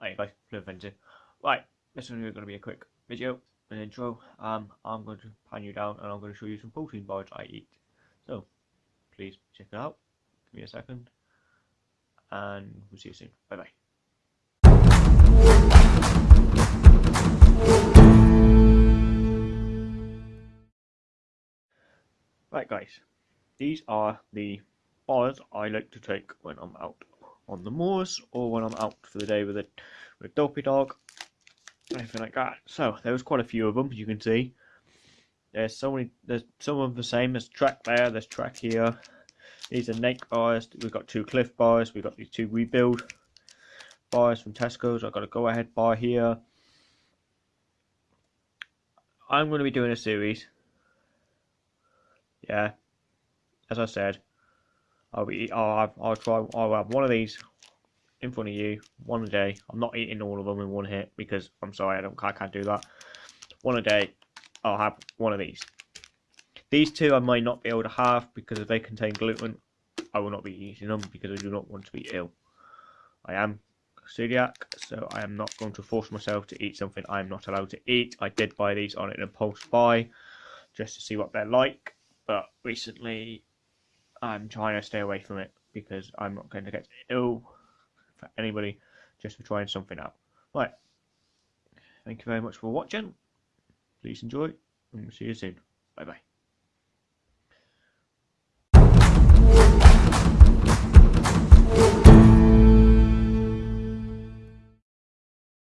Hey guys, Blue Fencer. Right, this is going to be a quick video, an intro. Um, I'm going to pan you down and I'm going to show you some protein bars I eat. So, please check it out. Give me a second. And we'll see you soon. Bye bye. Right guys, these are the bars I like to take when I'm out on the moors or when I'm out for the day with a with dopey dog, anything like that. So there was quite a few of them, as you can see. There's so many. There's some of the same. There's track there. There's track here. These are Nate bars. We've got two Clif bars. We've got these two rebuild bars from Tesco's. I've got a go ahead bar here. I'm going to be doing a series. Yeah, as I said, I'll be. I'll have. I'll try. I'll have one of these in front of you one a day. I'm not eating all of them in one hit because I'm sorry. I don't. I can't do that. One a day. I'll have one of these. These two I might not be able to have because if they contain gluten, I will not be eating them because I do not want to be ill. I am celiac, so I am not going to force myself to eat something I am not allowed to eat. I did buy these on an impulse buy just to see what they're like, but recently I'm trying to stay away from it because I'm not going to get ill for anybody just for trying something out. Right. Thank you very much for watching. Please enjoy, and we'll see you soon. Bye bye.